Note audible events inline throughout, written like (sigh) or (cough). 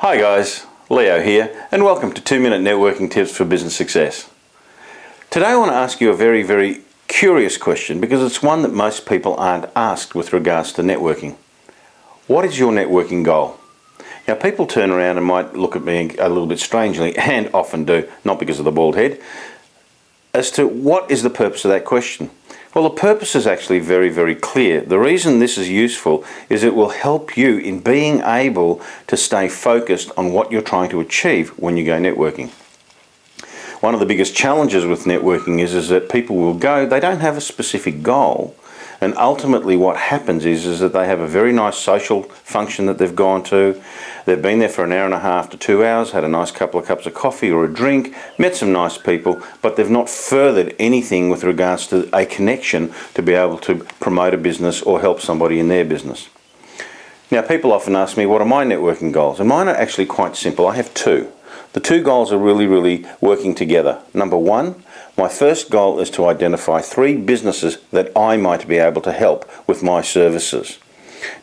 Hi guys, Leo here and welcome to 2 Minute Networking Tips for Business Success. Today I want to ask you a very, very curious question because it's one that most people aren't asked with regards to networking. What is your networking goal? Now people turn around and might look at me a little bit strangely (laughs) and often do, not because of the bald head, as to what is the purpose of that question. Well, the purpose is actually very, very clear. The reason this is useful is it will help you in being able to stay focused on what you're trying to achieve when you go networking. One of the biggest challenges with networking is, is that people will go, they don't have a specific goal, and ultimately what happens is, is that they have a very nice social function that they've gone to. They've been there for an hour and a half to two hours, had a nice couple of cups of coffee or a drink, met some nice people, but they've not furthered anything with regards to a connection to be able to promote a business or help somebody in their business. Now people often ask me what are my networking goals and mine are actually quite simple. I have two. The two goals are really, really working together. Number one, my first goal is to identify three businesses that I might be able to help with my services.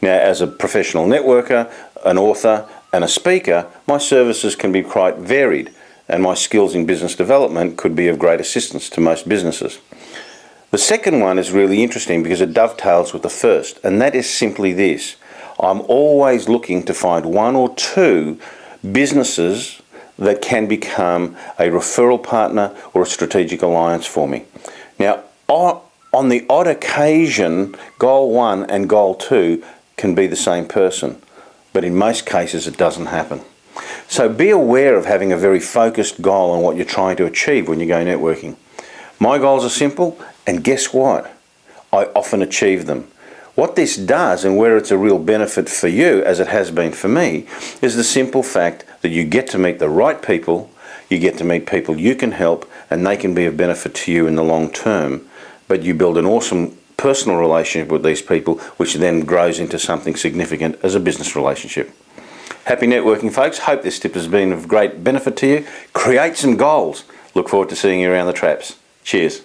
Now, as a professional networker, an author, and a speaker, my services can be quite varied, and my skills in business development could be of great assistance to most businesses. The second one is really interesting because it dovetails with the first, and that is simply this. I'm always looking to find one or two businesses that can become a referral partner or a strategic alliance for me. Now, on the odd occasion, goal one and goal two can be the same person, but in most cases it doesn't happen. So be aware of having a very focused goal on what you're trying to achieve when you go networking. My goals are simple, and guess what? I often achieve them. What this does, and where it's a real benefit for you, as it has been for me, is the simple fact that you get to meet the right people, you get to meet people you can help, and they can be of benefit to you in the long term. But you build an awesome personal relationship with these people, which then grows into something significant as a business relationship. Happy networking, folks. Hope this tip has been of great benefit to you. Create some goals. Look forward to seeing you around the traps. Cheers.